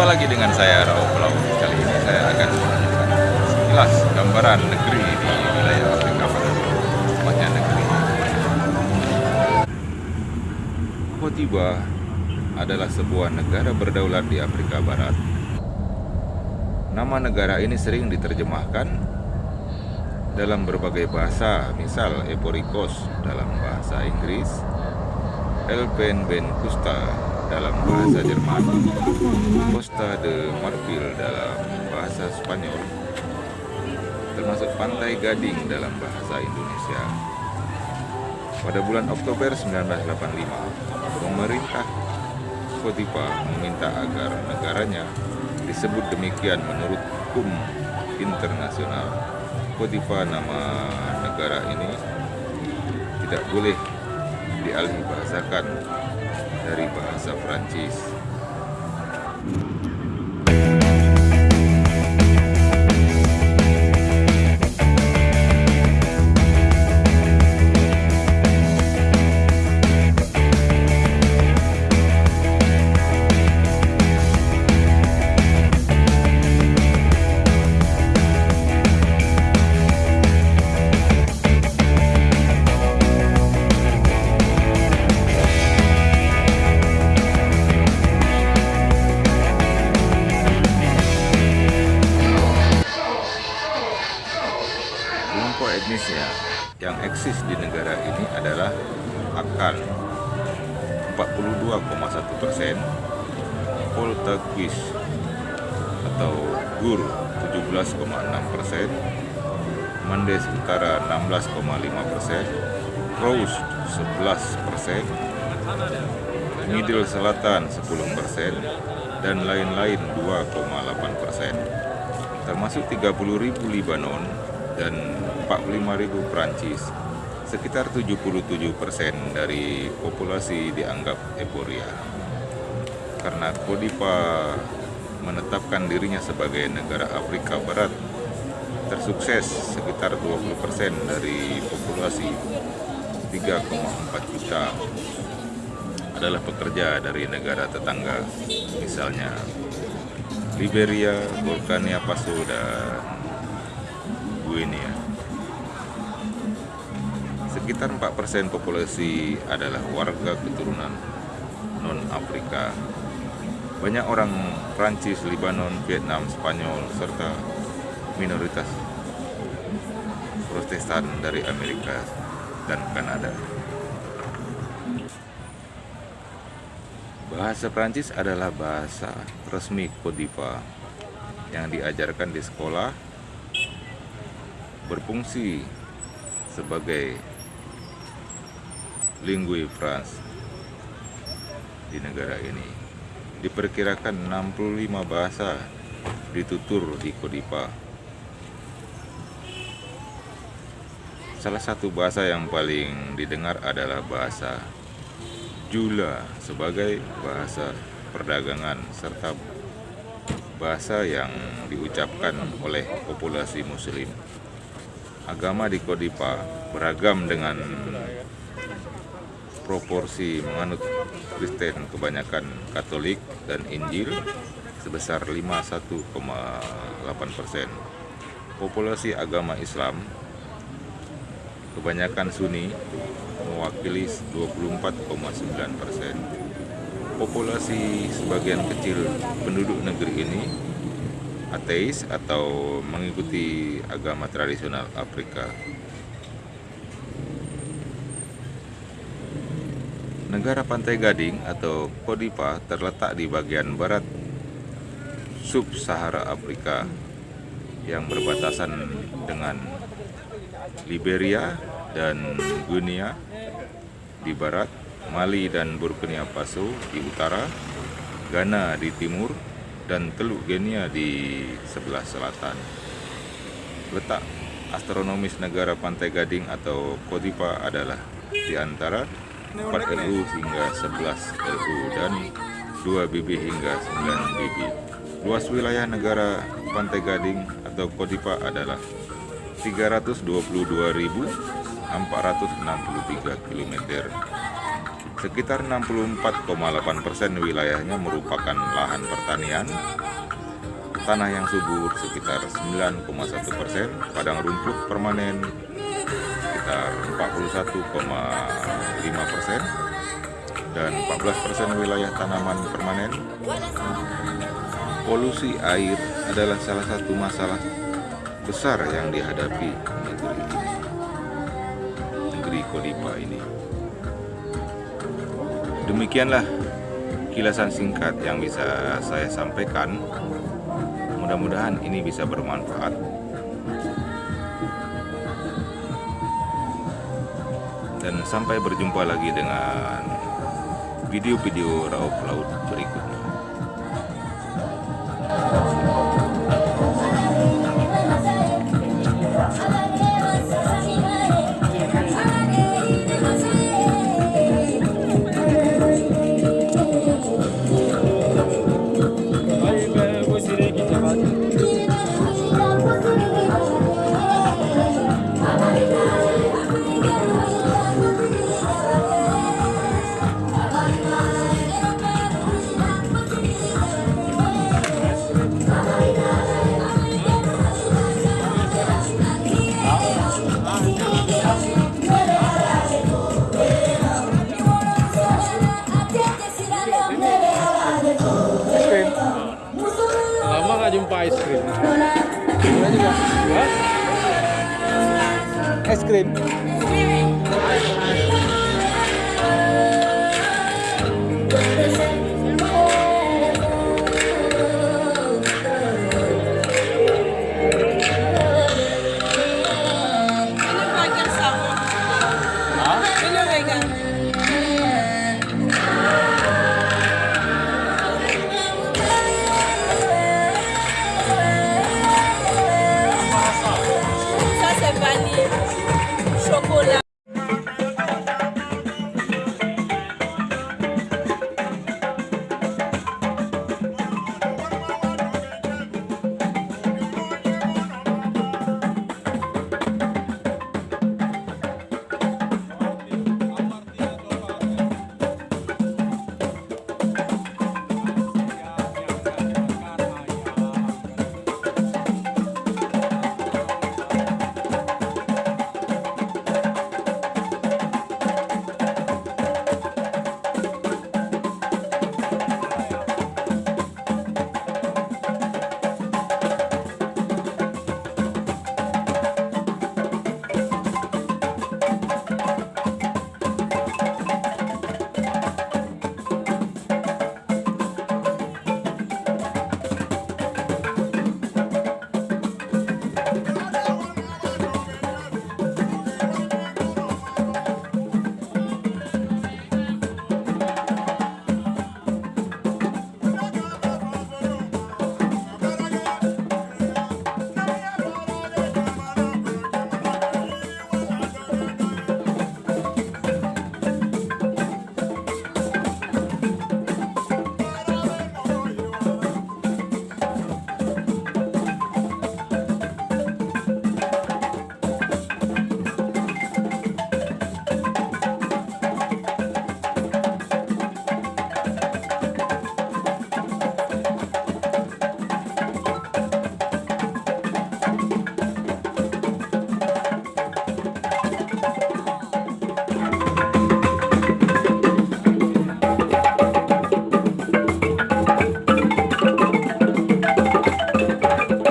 Jumpa lagi dengan saya Rao Pulau. Kali ini saya akan menunjukkan sekilas gambaran negeri di wilayah Afrika Barat, tepatnya negeri. Kotiba adalah sebuah negara berdaulat di Afrika Barat. Nama negara ini sering diterjemahkan dalam berbagai bahasa, misal Eporikos dalam bahasa Inggris, Elfenbenkusta dalam bahasa Jerman, Costa de Marfil dalam bahasa Spanyol, termasuk Pantai Gading dalam bahasa Indonesia. Pada bulan Oktober 1985, pemerintah Kotipa meminta agar negaranya disebut demikian menurut hukum internasional. Kotipa nama negara ini tidak boleh dialih bahasakan dari bahasa Prancis. 42,1 persen, Poltaquis atau Gur 17,6 persen, Mendes Utara 16,5 persen, Rose 11 persen, Middle Selatan 10 persen, dan lain-lain 2,8 persen. Termasuk 30.000 Libanon dan 45.000 Prancis. Sekitar 77% dari populasi dianggap Eporia. Karena Kodipa menetapkan dirinya sebagai negara Afrika Barat tersukses sekitar 20% dari populasi 3,4 juta adalah pekerja dari negara tetangga misalnya Liberia, Burkina Faso, dan Guinea. Sekitar 4% populasi adalah warga keturunan non-Afrika. Banyak orang Prancis, Libanon, Vietnam, Spanyol, serta minoritas Protestan dari Amerika dan Kanada. Bahasa Prancis adalah bahasa resmi Kodiva yang diajarkan di sekolah berfungsi sebagai lingue France di negara ini. Diperkirakan 65 bahasa ditutur di Kodipa. Salah satu bahasa yang paling didengar adalah bahasa Jula sebagai bahasa perdagangan serta bahasa yang diucapkan oleh populasi muslim. Agama di Kodipa beragam dengan proporsi menganut Kristen kebanyakan Katolik dan Injil sebesar 51,8 persen. Populasi agama Islam kebanyakan Sunni mewakili 24,9 persen. Populasi sebagian kecil penduduk negeri ini ateis atau mengikuti agama tradisional Afrika. Negara Pantai Gading atau Kodipa terletak di bagian barat sub-Sahara Afrika yang berbatasan dengan Liberia dan Guinea di barat, Mali dan Burkina Faso di utara, Ghana di timur, dan Teluk Guinea di sebelah selatan. Letak astronomis negara Pantai Gading atau Kodipa adalah di antara 4 LU hingga 11 LU dan 2 BB hingga 9 BB. Luas wilayah negara Pantai Gading atau Kodipa adalah 322.463 km Sekitar 64,8 persen wilayahnya merupakan lahan pertanian, tanah yang subur sekitar 9,1 persen, padang rumput permanen sekitar 41,5 persen, dan 14 persen wilayah tanaman permanen. Polusi air adalah salah satu masalah besar yang dihadapi negeri negeri Kodipa ini. Demikianlah kilasan singkat yang bisa saya sampaikan. Mudah-mudahan ini bisa bermanfaat. Sampai berjumpa lagi dengan video-video raup laut berikutnya. cream.